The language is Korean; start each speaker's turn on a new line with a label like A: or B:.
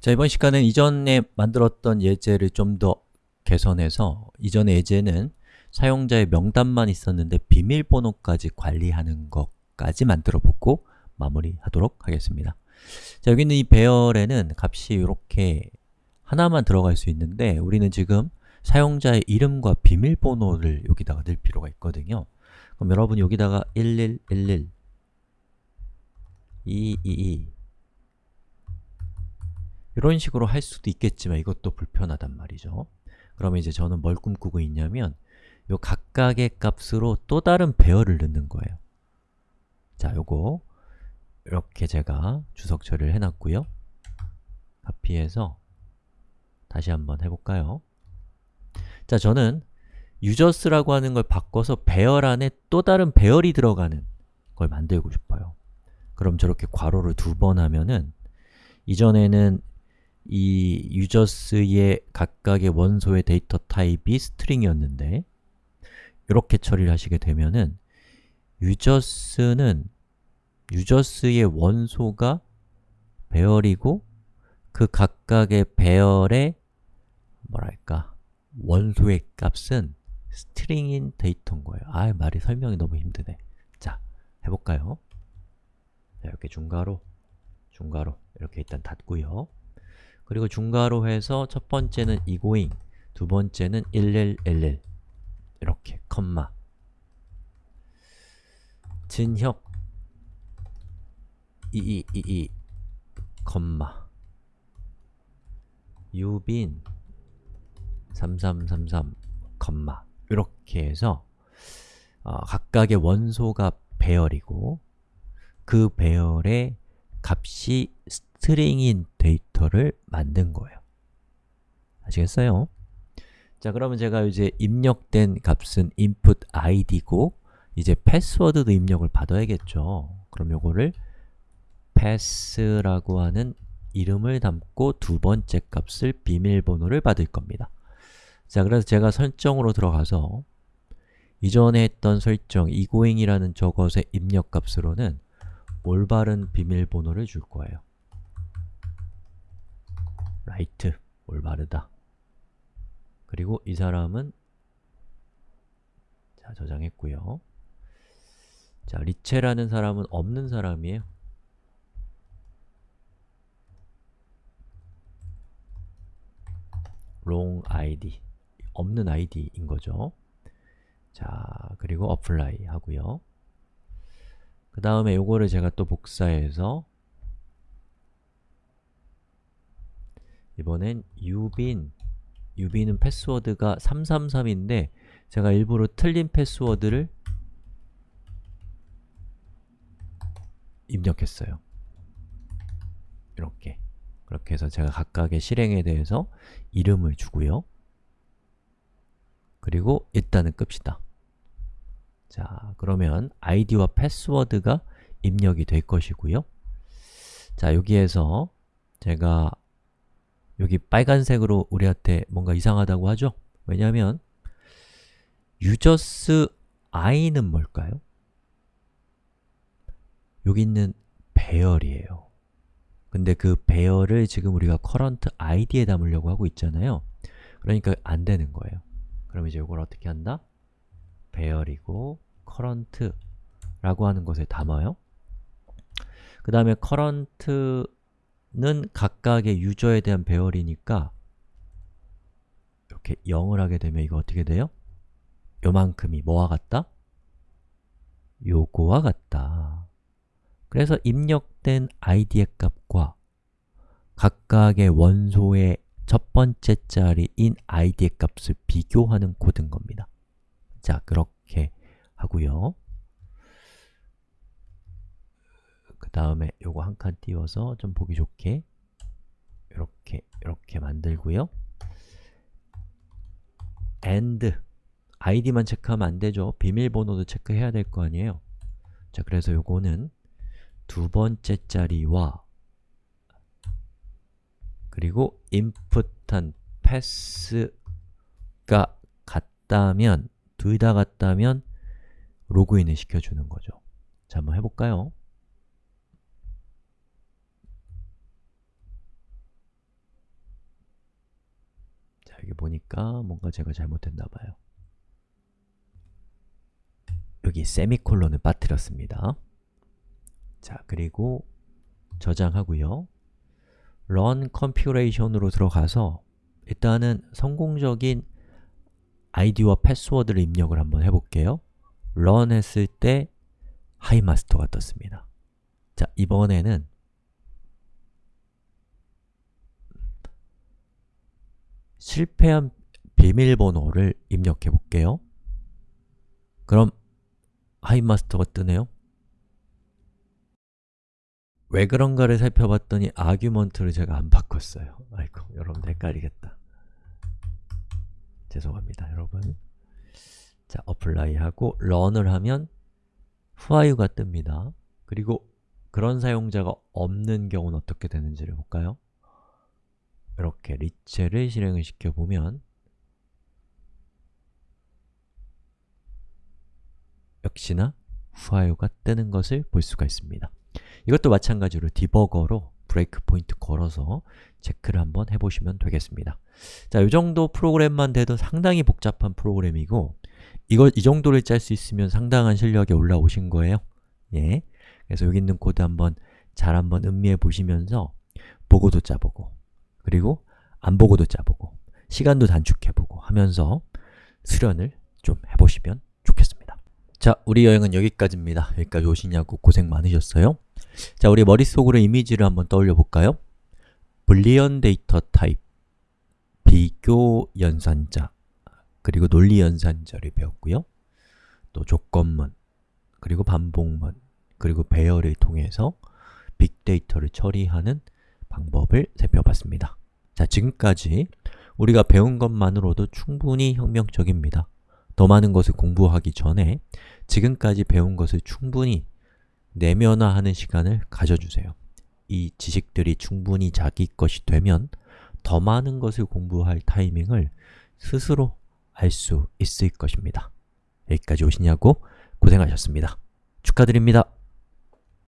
A: 자, 이번 시간은 이전에 만들었던 예제를 좀 더 개선해서 이전의 예제는 사용자의 명단만 있었는데 비밀번호까지 관리하는 것까지 만들어 보고 마무리하도록 하겠습니다. 자, 여기 있는 이 배열에는 값이 이렇게 하나만 들어갈 수 있는데 우리는 지금 사용자의 이름과 비밀번호를 여기다가 넣을 필요가 있거든요. 그럼 여러분 여기다가 1111 222 이런 식으로 할 수도 있겠지만 이것도 불편하단 말이죠. 그러면 이제 저는 뭘 꿈꾸고 있냐면 요 각각의 값으로 또 다른 배열을 넣는 거예요. 자, 요거 이렇게 제가 주석 처리를 해놨고요. 카피해서 다시 한번 해볼까요? 자, 저는 유저스라고 하는 걸 바꿔서 배열 안에 또 다른 배열이 들어가는 걸 만들고 싶어요. 그럼 저렇게 괄호를 두 번 하면은 이전에는 이 유저스의 각각의 원소의 데이터 타입이 string이었는데 이렇게 처리를 하시게 되면은 유저스는 유저스의 원소가 배열이고 그 각각의 배열의 뭐랄까 원소의 값은 string인 데이터인 거예요. 아, 말이 설명이 너무 힘드네. 자, 해볼까요? 이렇게 중괄호, 중괄호 이렇게 일단 닫고요 그리고 중괄호 해서 첫 번째는 egoing, 두 번째는 1111 이렇게 컴마. 진혁. 2222 컴마. 유빈. 3333 컴마. 이렇게 해서 어, 각각의 원소가 배열이고 그 배열의 값이 string인 데이터를 만든 거예요. 아시겠어요? 자, 그러면 제가 이제 입력된 값은 input id고 이제 패스워드도 입력을 받아야겠죠. 그럼 요거를 pass라고 하는 이름을 담고 두 번째 값을 비밀번호를 받을 겁니다. 자, 그래서 제가 설정으로 들어가서 이전에 했던 설정 egoing이라는 저것의 입력 값으로는 올바른 비밀번호를 줄 거예요 right, 올바르다. 그리고 이 사람은 자, 저장했고요. 자, 리체라는 사람은 없는 사람이에요. wrong id 없는 id인 거죠. 자, 그리고 apply 하고요. 그 다음에 요거를 제가 또 복사해서 이번엔 유빈. 유빈은 패스워드가 333인데 제가 일부러 틀린 패스워드를 입력했어요. 이렇게. 그렇게 해서 제가 각각의 실행에 대해서 이름을 주고요. 그리고 일단은 끕시다. 자, 그러면 아이디와 패스워드가 입력이 될 것이고요. 자, 여기에서 제가 여기 빨간색으로 우리한테 뭔가 이상하다고 하죠? 왜냐하면 유저스 i는 뭘까요? 여기 있는 배열이에요 근데 그 배열을 지금 우리가 current id에 담으려고 하고 있잖아요 그러니까 안 되는 거예요 그럼 이제 이걸 어떻게 한다? 배열이고 current 라고 하는 것에 담아요 그 다음에 current 는 각각의 유저에 대한 배열이니까 이렇게 0을 하게 되면 이거 어떻게 돼요? 요만큼이 뭐와 같다? 요거와 같다 그래서 입력된 id의 값과 각각의 원소의 첫 번째 자리인 id의 값을 비교하는 코드인 겁니다 자, 그렇게 하고요 그 다음에 요거 한 칸 띄워서 좀 보기 좋게 이렇게, 이렇게 만들고요. and id만 체크하면 안 되죠. 비밀번호도 체크해야 될 거 아니에요. 자, 그래서 요거는 두 번째 자리와 그리고 input한 pass가 같다면 둘 다 같다면 로그인을 시켜주는 거죠. 자, 한번 해볼까요? 여기 보니까 뭔가 제가 잘못했나 봐요. 여기 세미콜론을 빠뜨렸습니다. 자, 그리고 저장하고요. run configuration으로 들어가서 일단은 성공적인 아이디와 패스워드를 입력을 한번 해볼게요. run 했을 때 하이마스터가 떴습니다. 자, 이번에는 실패한 비밀번호를 입력해 볼게요. 그럼 하이마스터가 뜨네요. 왜 그런가를 살펴봤더니 argument를 제가 안 바꿨어요. 아이고, 여러분 헷갈리겠다. 죄송합니다, 여러분. 자, apply 하고 run을 하면 후아유가 뜹니다. 그리고 그런 사용자가 없는 경우는 어떻게 되는지를 볼까요? 이렇게 리체를 실행을 시켜보면 역시나 후아유가 뜨는 것을 볼 수가 있습니다. 이것도 마찬가지로 디버거로 breakpoint 걸어서 체크를 한번 해보시면 되겠습니다. 자, 이 정도 프로그램만 돼도 상당히 복잡한 프로그램이고 이걸 이 정도를 짤 수 있으면 상당한 실력이 올라오신 거예요. 예. 그래서 여기 있는 코드 한번 잘 한번 음미해 보시면서 보고도 짜보고 그리고 안 보고도 짜보고 시간도 단축해보고 하면서 수련을 좀 해보시면 좋겠습니다. 자, 우리 여행은 여기까지입니다. 여기까지 오시느라고 고생 많으셨어요. 자, 우리 머릿속으로 이미지를 한번 떠올려 볼까요? Boolean 데이터 타입, 비교 연산자, 그리고 논리 연산자를 배웠고요. 또 조건문, 그리고 반복문, 그리고 배열을 통해서 빅데이터를 처리하는 방법을 살펴봤습니다. 자, 지금까지 우리가 배운 것만으로도 충분히 혁명적입니다. 더 많은 것을 공부하기 전에 지금까지 배운 것을 충분히 내면화하는 시간을 가져주세요. 이 지식들이 충분히 자기 것이 되면 더 많은 것을 공부할 타이밍을 스스로 알 수 있을 것입니다. 여기까지 오시냐고 고생하셨습니다. 축하드립니다.